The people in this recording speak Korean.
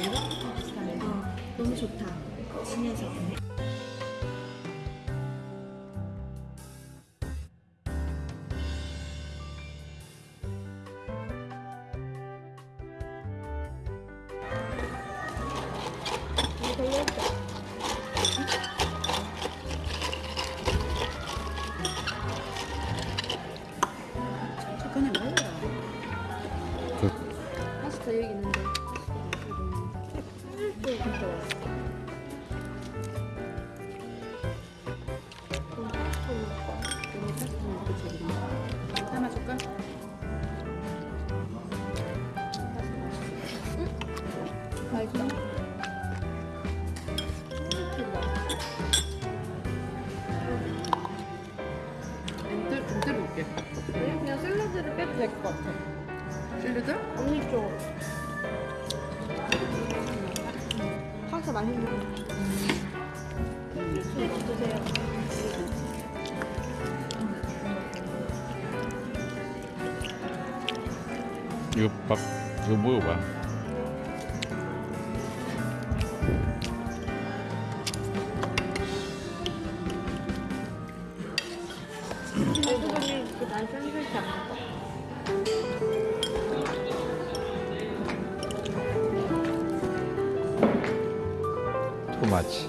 친하지? 어, 너무 좋다. 친해서. 그냥 샐러드를 빼도 될 것 같아. 샐러드? 언니 쪽. 맛있는 네, 드세요. 이거 밥 이거 먹어봐 그날 샌드위치 안 먹어. 토마치